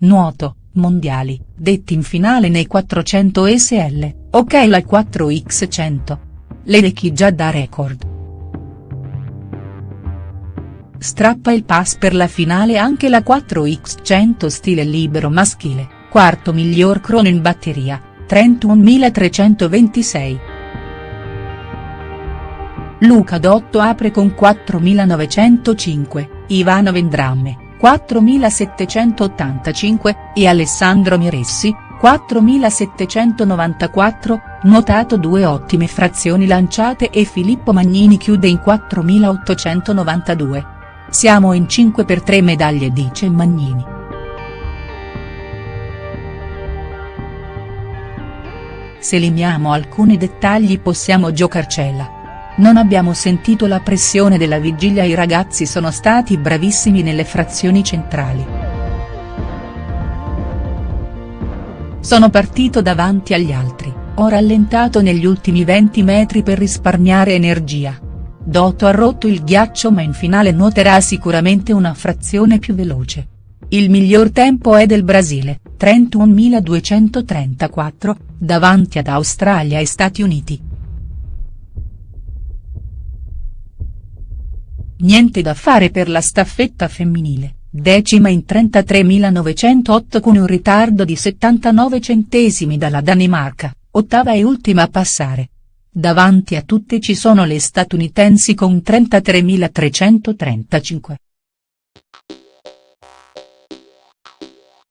Nuoto, mondiali, detti in finale nei 400 SL, ok la 4x100. Ledecky già da record. Strappa il pass per la finale anche la 4x100 stile libero maschile, quarto miglior crono in batteria, 31.326. Luca Dotto apre con 4.905, Ivano Vendramme 4.785, e Alessandro Miressi, 4.794, notato due ottime frazioni lanciate e Filippo Magnini chiude in 4.892. Siamo in 5 per 3 medaglie dice Magnini. Se limiamo alcuni dettagli possiamo giocarcela. Non abbiamo sentito la pressione della vigilia i ragazzi sono stati bravissimi nelle frazioni centrali. Sono partito davanti agli altri, ho rallentato negli ultimi 20 metri per risparmiare energia. Dotto ha rotto il ghiaccio ma in finale nuoterà sicuramente una frazione più veloce. Il miglior tempo è del Brasile, 31.234, davanti ad Australia e Stati Uniti. Niente da fare per la staffetta femminile, decima in 33.908 con un ritardo di 79 centesimi dalla Danimarca, ottava e ultima a passare. Davanti a tutte ci sono le statunitensi con 33.335.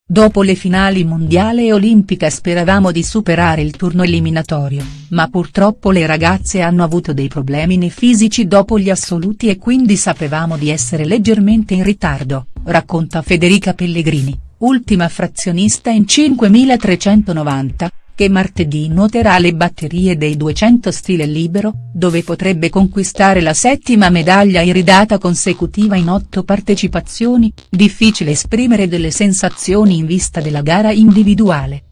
Dopo le finali mondiale e olimpica speravamo di superare il turno eliminatorio, ma purtroppo le ragazze hanno avuto dei problemi nei fisici dopo gli assoluti e quindi sapevamo di essere leggermente in ritardo, racconta Federica Pellegrini, ultima frazionista in 5390, che martedì nuoterà le batterie dei 200 stile libero, dove potrebbe conquistare la settima medaglia iridata consecutiva in otto partecipazioni, difficile esprimere delle sensazioni in vista della gara individuale.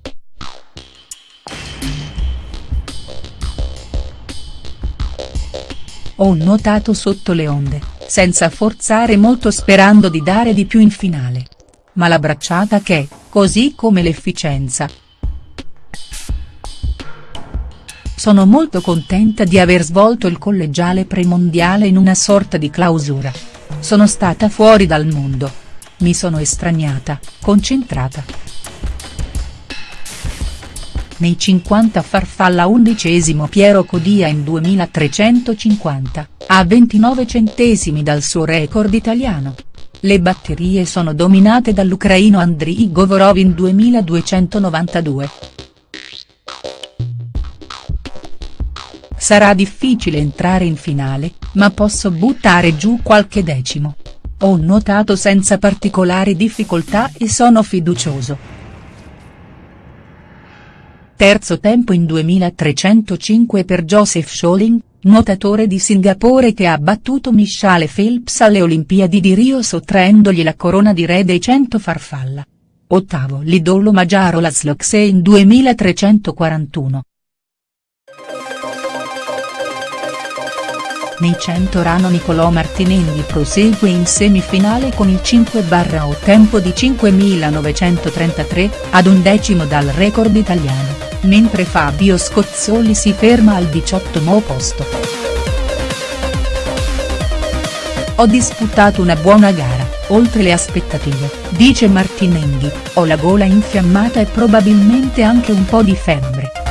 Ho nuotato sotto le onde, senza forzare molto sperando di dare di più in finale. Ma la bracciata che, così come l'efficienza, Sono molto contenta di aver svolto il collegiale premondiale in una sorta di clausura. Sono stata fuori dal mondo. Mi sono estraniata, concentrata. Nei 50 farfalla undicesimo Piero Codia in 2350, a 29 centesimi dal suo record italiano. Le batterie sono dominate dall'ucraino Andriy Govorov in 2292. Sarà difficile entrare in finale, ma posso buttare giù qualche decimo. Ho nuotato senza particolari difficoltà e sono fiducioso. Terzo tempo in 2305 per Joseph Scholing, nuotatore di Singapore che ha battuto Michelle Phelps alle Olimpiadi di Rio sottraendogli la corona di re dei 100 farfalla. Ottavo l'idolo Magiaro Laszlo in 2341. Nei 100 Rano Nicolò Martinelli prosegue in semifinale con il 5-8 tempo di 5.933, ad un decimo dal record italiano, mentre Fabio Scozzoli si ferma al 18 posto. Ho disputato una buona gara, oltre le aspettative, dice Martinenghi, ho la gola infiammata e probabilmente anche un po' di febbre.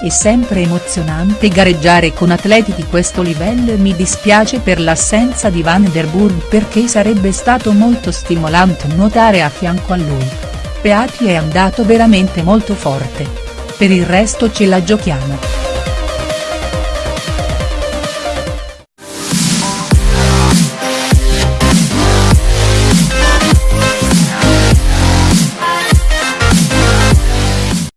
È sempre emozionante gareggiare con atleti di questo livello e mi dispiace per l'assenza di Van der Burg perché sarebbe stato molto stimolante nuotare a fianco a lui. Peati è andato veramente molto forte. Per il resto ce la giochiamo.